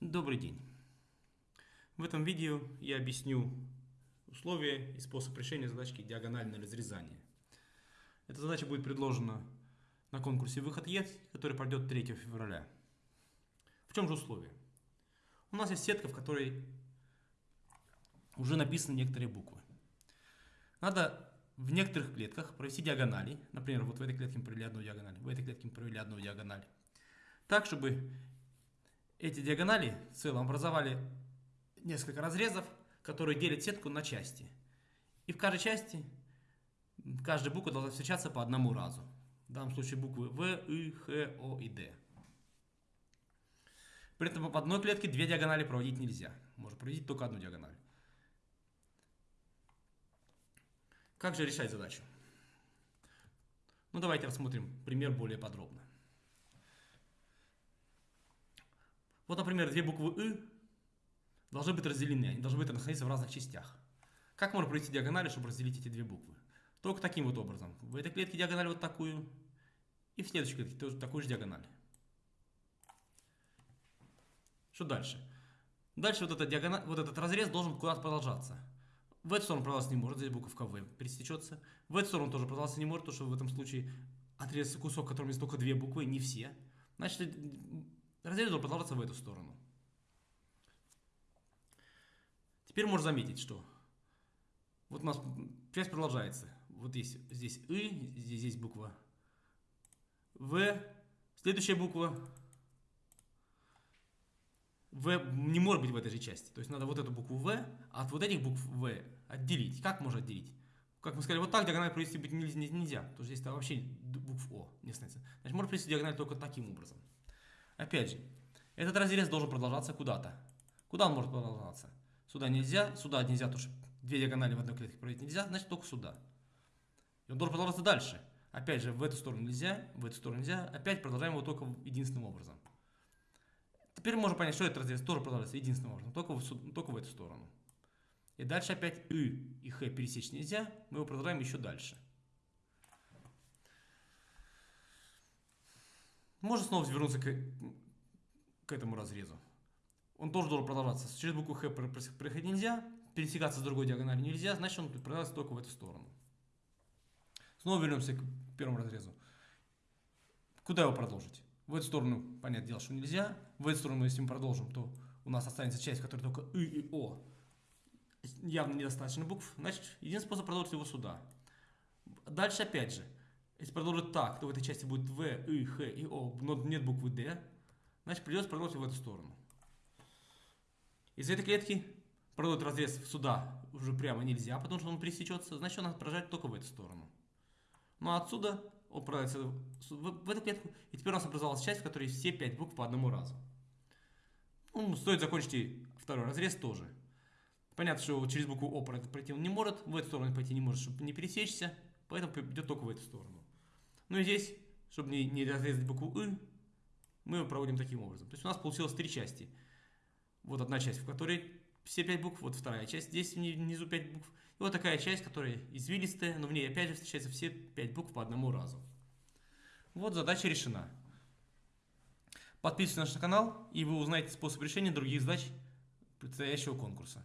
Добрый день. В этом видео я объясню условия и способ решения задачки диагональное разрезание. Эта задача будет предложена на конкурсе «Выход есть», который пройдет 3 февраля. В чем же условие? У нас есть сетка, в которой уже написаны некоторые буквы. Надо в некоторых клетках провести диагонали. Например, вот в этой клетке мы провели одну диагональ, в этой клетке мы провели одну диагональ. Так, чтобы эти диагонали в целом образовали несколько разрезов, которые делят сетку на части. И в каждой части каждая буква должна встречаться по одному разу. В данном случае буквы В, И, Х, О и Д. При этом в одной клетке две диагонали проводить нельзя. Можно проводить только одну диагональ. Как же решать задачу? Ну давайте рассмотрим пример более подробно. Вот, например, две буквы «ы» должны быть разделены, они должны быть находиться в разных частях. Как можно провести диагонали, чтобы разделить эти две буквы? Только таким вот образом. В этой клетке диагональ вот такую, и в следующей клетке тоже такую же диагональ. Что дальше? Дальше вот, эта диагональ, вот этот разрез должен куда-то продолжаться. В эту сторону продолжаться не может, здесь буковка В пересечется. В эту сторону тоже продолжаться не может, потому что в этом случае отрезается кусок, в котором есть только две буквы, не все. Значит, Разрез должен продолжаться в эту сторону. Теперь можно заметить, что вот у нас часть продолжается. Вот здесь, здесь И, здесь, здесь буква В, следующая буква В не может быть в этой же части. То есть надо вот эту букву В от вот этих букв В отделить. Как можно отделить? Как мы сказали, вот так диагональ провести быть нельзя, потому что здесь -то вообще букв О не становится. Значит, можно провести диагональ только таким образом. Опять же, этот разрез должен продолжаться куда-то. Куда он может продолжаться? Сюда нельзя, сюда нельзя, потому что две диагонали в одной клетке проводить нельзя, значит только сюда. И он должен продолжаться дальше. Опять же, в эту сторону нельзя, в эту сторону нельзя. Опять продолжаем его только единственным образом. Теперь можно понять, что этот разрез тоже продолжается единственным образом, только в, только в эту сторону. И дальше опять И и Х пересечь нельзя, мы его продолжаем еще дальше. Можно снова вернуться к, к этому разрезу. Он тоже должен продолжаться. Через букву Х проходить нельзя, пересекаться с другой диагональю нельзя, значит он продолжается только в эту сторону. Снова вернемся к первому разрезу. Куда его продолжить? В эту сторону, понятное дело, что нельзя. В эту сторону, если мы продолжим, то у нас останется часть, в которой только И и О. Явно недостаточно букв. Значит, единственный способ продолжить его сюда. Дальше опять же. Если продолжить так, то в этой части будет В, И, Х и О, но нет буквы Д. Значит, придется продолжить в эту сторону. Из этой клетки продолжить разрез сюда уже прямо нельзя, потому что он пересечется. Значит, надо прожать только в эту сторону. Ну а отсюда он продается в, в эту клетку. И теперь у нас образовалась часть, в которой все пять букв по одному разу. Ну, стоит закончить и второй разрез тоже. Понятно, что через букву О пройти он не может, в эту сторону пойти не может, чтобы не пересечься, поэтому идет только в эту сторону. Ну и здесь, чтобы не, не разрезать букву «ы», мы проводим таким образом. То есть у нас получилось три части. Вот одна часть, в которой все пять букв, вот вторая часть, здесь внизу пять букв. И вот такая часть, которая извилистая, но в ней опять же встречаются все пять букв по одному разу. Вот задача решена. Подписывайтесь на наш канал, и вы узнаете способ решения других задач предстоящего конкурса.